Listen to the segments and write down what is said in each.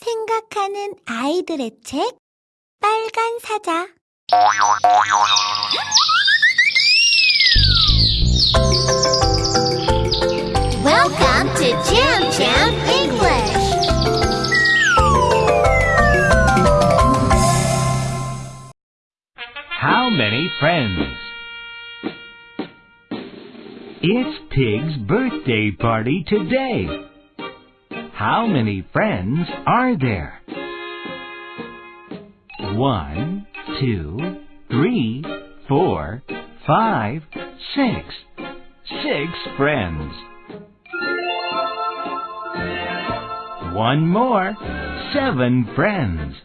생각하는 아이들의 책 빨간 사자 Welcome to Jam Jam English. How many friends? It's Pig's birthday party today. How many friends are there? One, two, three, four, five, six. Six friends. One more. Seven friends.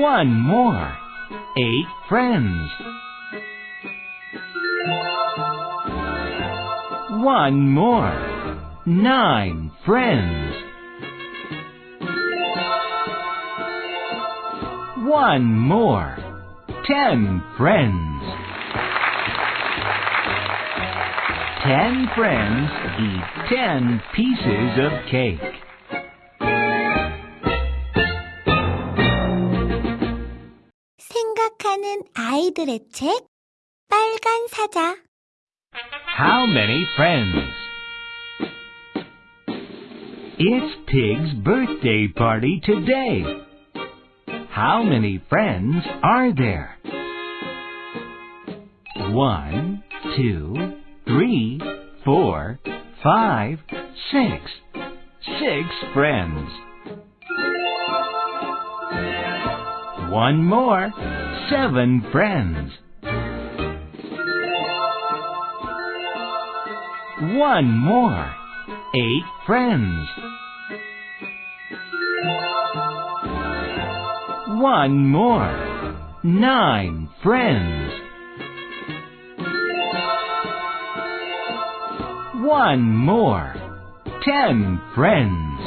One more. Eight friends. One more. Nine friends. One more. Ten friends. Ten friends eat ten pieces of cake. 생각하는 아이들의 책 빨간 사자 how many friends? It's Pig's birthday party today. How many friends are there? One, two, three, four, five, six. Six friends. One more. Seven friends. One more. Eight friends. One more. Nine friends. One more. Ten friends.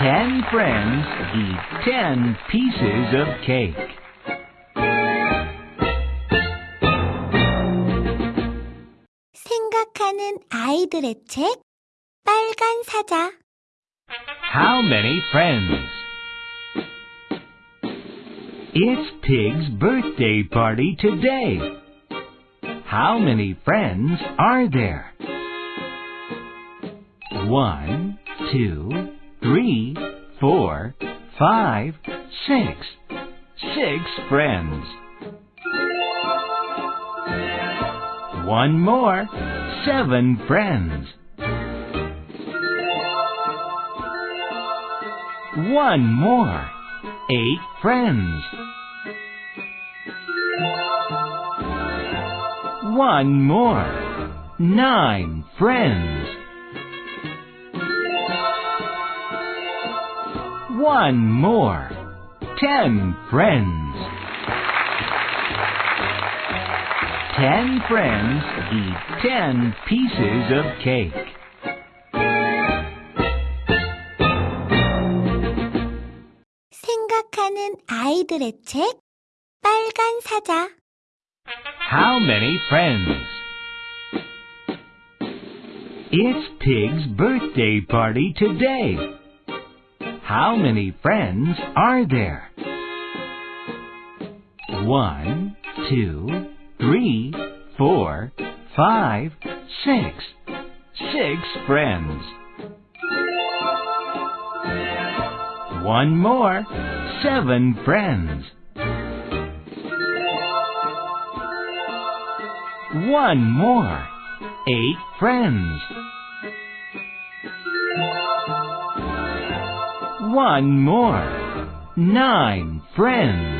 Ten friends eat ten pieces of cake. 생각하는 아이들의 책 빨간 사자 How many friends? It's Pig's birthday party today. How many friends are there? One, two, three, four, five, six. Six friends. One more. Seven friends. One more. Eight friends. One more. Nine friends. One more. Ten friends. Ten friends eat ten pieces of cake. 생각하는 아이들의 책 빨간 사자 How many friends? It's Pig's birthday party today. How many friends are there? One, two, three, four, five, six. Six friends. One more. Seven friends. One more. Eight friends. One more. Nine friends.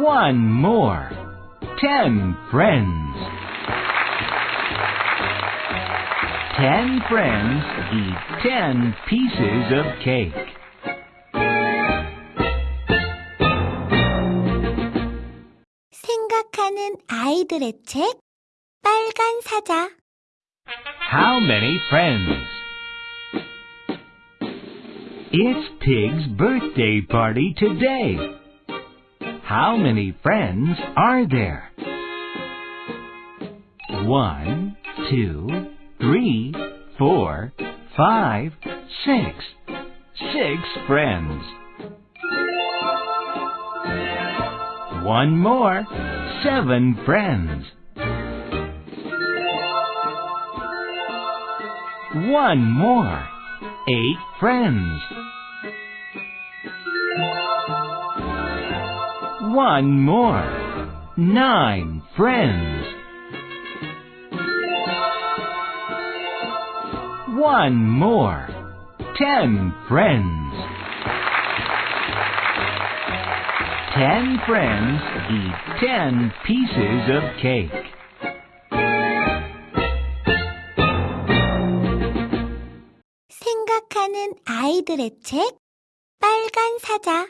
One more. Ten friends. Ten friends eat ten pieces of cake. 생각하는 아이들의 책 빨간 사자 How many friends? It's Pig's birthday party today. How many friends are there? One, two, three, four, five, six. Six friends. One more. Seven friends. One more. Eight friends. One more. Nine friends. One more. Ten friends. Ten friends eat ten pieces of cake. 생각하는 아이들의 책 빨간 사자